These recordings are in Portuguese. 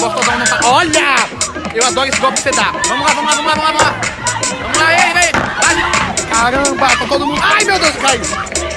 gostosão não tá. Olha! Eu adoro esse golpe que você dá. Vamos lá, vamos lá, vamos lá, vamos lá, vamos lá. ei! Caramba, tá todo mundo. Ai, meu Deus, caiu!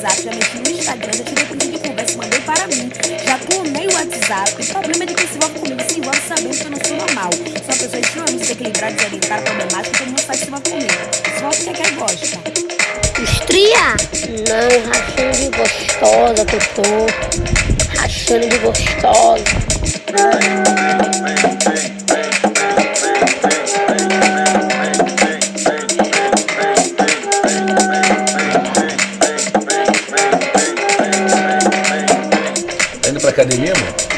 WhatsApp, já mexi no Instagram, já tirei print de conversa, mandei para mim. Já clonei o WhatsApp. O problema é de quem se envolve comigo se envolve sabendo que eu não sou normal. Sou uma pessoa extremamente desequilibrada, desorientada, problemática, todo mundo faz se envolve comigo. Se envolve porque quer gosta. Estria? Não, rachando de gostosa que eu tô. Rachando de gostosa. academia, mano?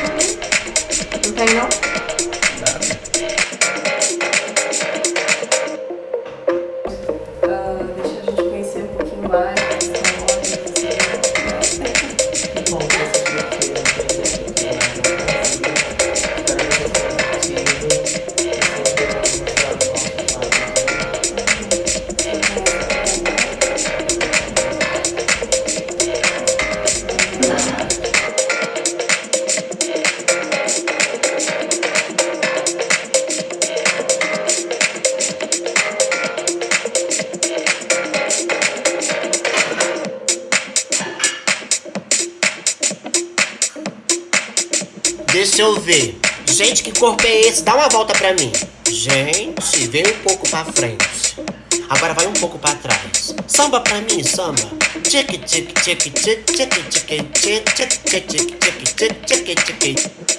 Deixa eu ver. Gente, que corpo é esse? Dá uma volta pra mim. Gente, vem um pouco pra frente. Agora vai um pouco pra trás. Samba pra mim, samba. Tic tic tic tic tic tic tic tic tic tic tic tic tic tic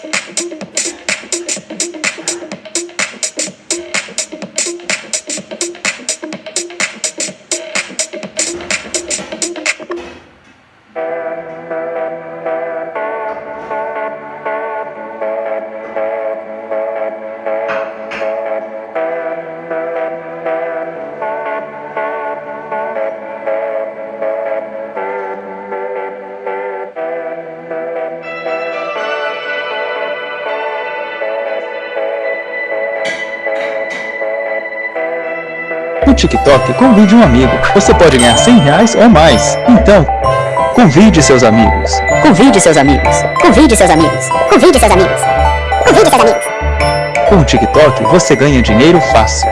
No TikTok, convide um amigo. Você pode ganhar 100 reais ou mais. Então, convide seus amigos. Convide seus amigos. Convide seus amigos. Convide seus amigos. Convide seus amigos. Com o TikTok, você ganha dinheiro fácil.